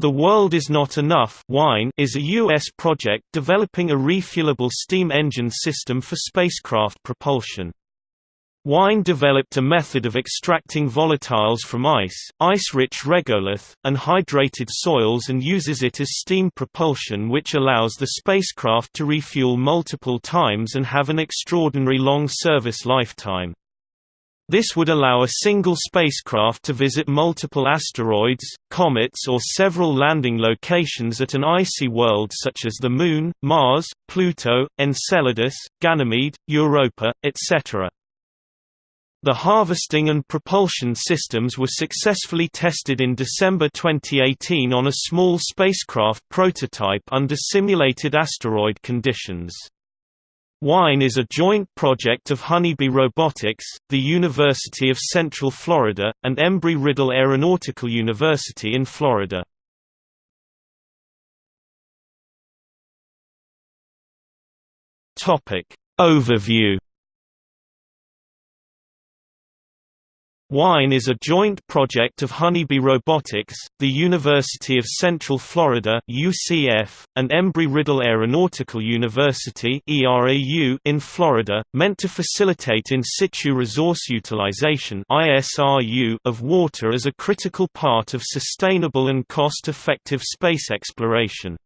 The World Is Not Enough WINE is a U.S. project developing a refuelable steam engine system for spacecraft propulsion. WINE developed a method of extracting volatiles from ice, ice-rich regolith, and hydrated soils and uses it as steam propulsion which allows the spacecraft to refuel multiple times and have an extraordinary long service lifetime. This would allow a single spacecraft to visit multiple asteroids, comets or several landing locations at an icy world such as the Moon, Mars, Pluto, Enceladus, Ganymede, Europa, etc. The harvesting and propulsion systems were successfully tested in December 2018 on a small spacecraft prototype under simulated asteroid conditions. WINE is a joint project of Honeybee Robotics, the University of Central Florida, and Embry-Riddle Aeronautical University in Florida. Overview WINE is a joint project of Honeybee Robotics, the University of Central Florida (UCF), and Embry-Riddle Aeronautical University (ERAU) in Florida, meant to facilitate in situ resource utilization (ISRU) of water as a critical part of sustainable and cost-effective space exploration.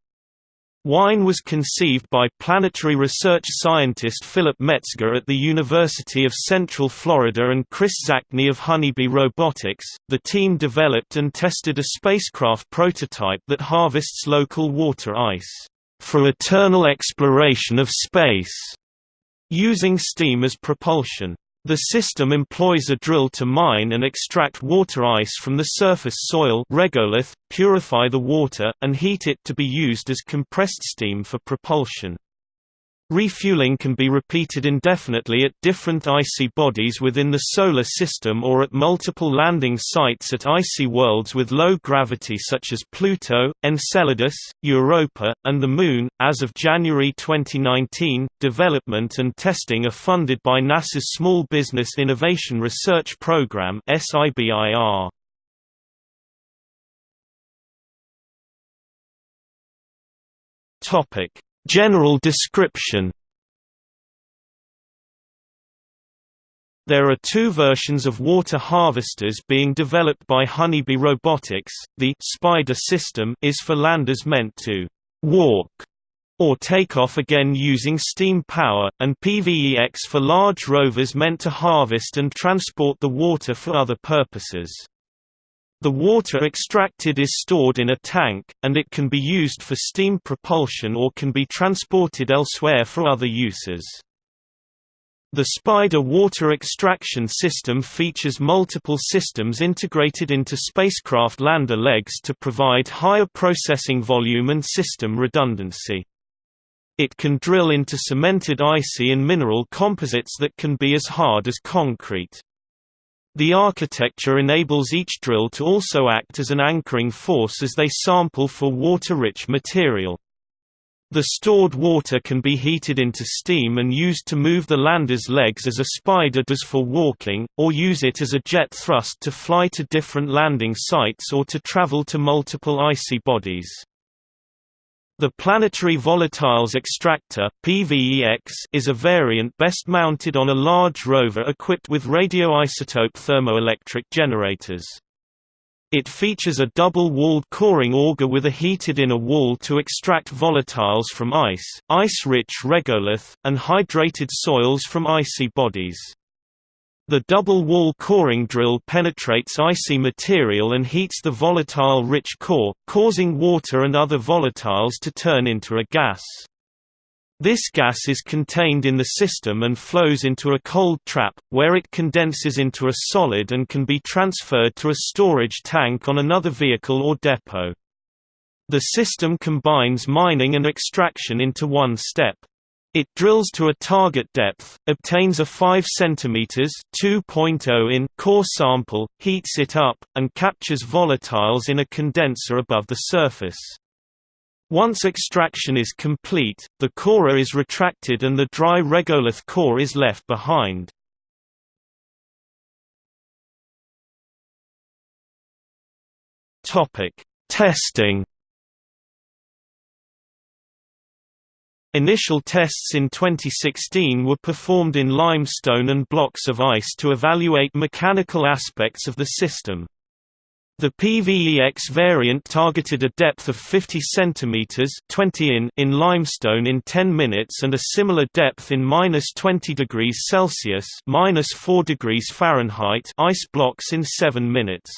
WINE was conceived by planetary research scientist Philip Metzger at the University of Central Florida and Kris Zacny of Honeybee Robotics. The team developed and tested a spacecraft prototype that harvests local water ice for eternal exploration of space, using steam as propulsion. The system employs a drill to mine and extract water ice from the surface soil regolith, purify the water, and heat it to be used as compressed steam for propulsion. Refueling can be repeated indefinitely at different icy bodies within the Solar System or at multiple landing sites at icy worlds with low gravity such as Pluto, Enceladus, Europa, and the Moon. As of January 2019, development and testing are funded by NASA's Small Business Innovation Research Program (SBIR). Topic General description There are two versions of water harvesters being developed by Honeybee Robotics. The Spider system is for landers meant to walk or take off again using steam power, and PVEX for large rovers meant to harvest and transport the water for other purposes. The water extracted is stored in a tank, and it can be used for steam propulsion or can be transported elsewhere for other uses. The Spider water extraction system features multiple systems integrated into spacecraft lander legs to provide higher processing volume and system redundancy. It can drill into cemented icy and mineral composites that can be as hard as concrete. The architecture enables each drill to also act as an anchoring force as they sample for water-rich material. The stored water can be heated into steam and used to move the lander's legs as a spider does for walking, or use it as a jet thrust to fly to different landing sites or to travel to multiple icy bodies. The Planetary Volatiles Extractor PVEX is a variant best mounted on a large rover equipped with radioisotope thermoelectric generators. It features a double-walled coring auger with a heated inner wall to extract volatiles from ice, ice-rich regolith, and hydrated soils from icy bodies. The double-wall coring drill penetrates icy material and heats the volatile-rich core, causing water and other volatiles to turn into a gas. This gas is contained in the system and flows into a cold trap, where it condenses into a solid and can be transferred to a storage tank on another vehicle or depot. The system combines mining and extraction into one step. It drills to a target depth, obtains a 5 cm (2.0 in) core sample, heats it up, and captures volatiles in a condenser above the surface. Once extraction is complete, the core is retracted and the dry regolith core is left behind. Testing Initial tests in 2016 were performed in limestone and blocks of ice to evaluate mechanical aspects of the system. The PVEX variant targeted a depth of 50 cm 20 in, in limestone in 10 minutes and a similar depth in minus 20 degrees Celsius minus 4 degrees Fahrenheit ice blocks in 7 minutes.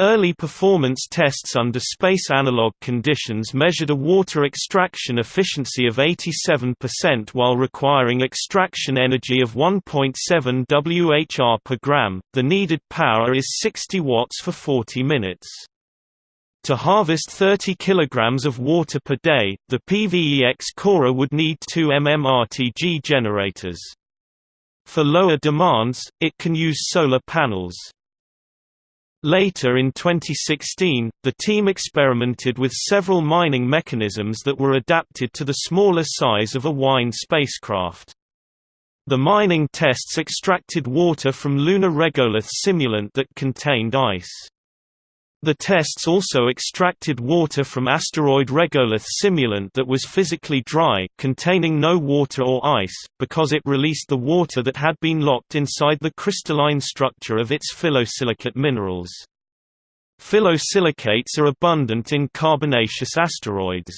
Early performance tests under space analog conditions measured a water extraction efficiency of 87% while requiring extraction energy of 1.7 Whr per gram. The needed power is 60 watts for 40 minutes. To harvest 30 kg of water per day, the PVEX Corer would need two MMRTG generators. For lower demands, it can use solar panels. Later in 2016, the team experimented with several mining mechanisms that were adapted to the smaller size of a Wine spacecraft. The mining tests extracted water from lunar regolith simulant that contained ice. The tests also extracted water from asteroid regolith simulant that was physically dry, containing no water or ice, because it released the water that had been locked inside the crystalline structure of its phyllosilicate minerals. Phyllosilicates are abundant in carbonaceous asteroids.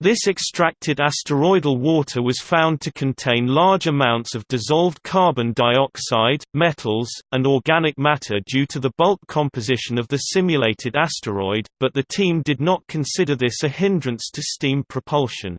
This extracted asteroidal water was found to contain large amounts of dissolved carbon dioxide, metals, and organic matter due to the bulk composition of the simulated asteroid, but the team did not consider this a hindrance to steam propulsion.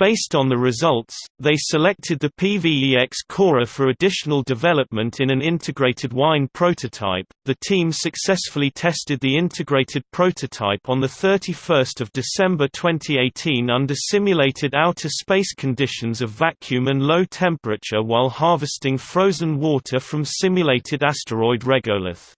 Based on the results, they selected the PVEX Corer for additional development in an integrated wine prototype. The team successfully tested the integrated prototype on the 31st of December 2018 under simulated outer space conditions of vacuum and low temperature while harvesting frozen water from simulated asteroid regolith.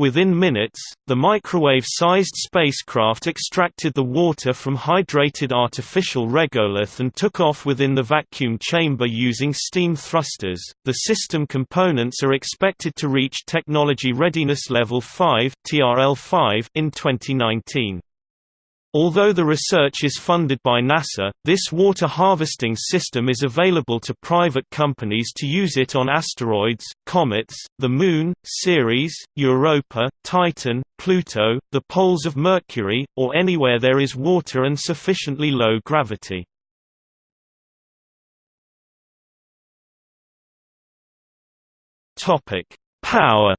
Within minutes, the microwave-sized spacecraft extracted the water from hydrated artificial regolith and took off within the vacuum chamber using steam thrusters. The system components are expected to reach technology readiness level 5 (TRL5) in 2019. Although the research is funded by NASA, this water harvesting system is available to private companies to use it on asteroids, comets, the Moon, Ceres, Europa, Titan, Pluto, the poles of Mercury, or anywhere there is water and sufficiently low gravity. Power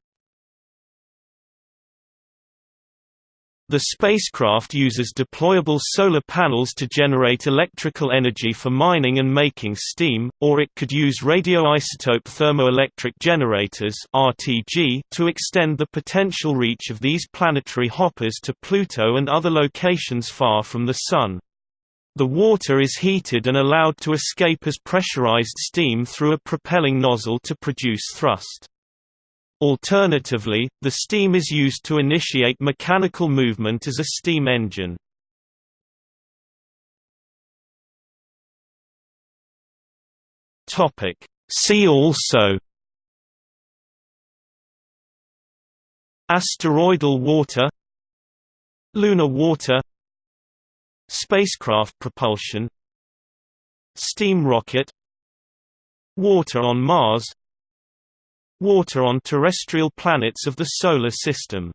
The spacecraft uses deployable solar panels to generate electrical energy for mining and making steam, or it could use radioisotope thermoelectric generators (RTG) to extend the potential reach of these planetary hoppers to Pluto and other locations far from the Sun. The water is heated and allowed to escape as pressurized steam through a propelling nozzle to produce thrust. Alternatively, the steam is used to initiate mechanical movement as a steam engine. See also Asteroidal water Lunar water Spacecraft propulsion Steam rocket Water on Mars Water on terrestrial planets of the Solar System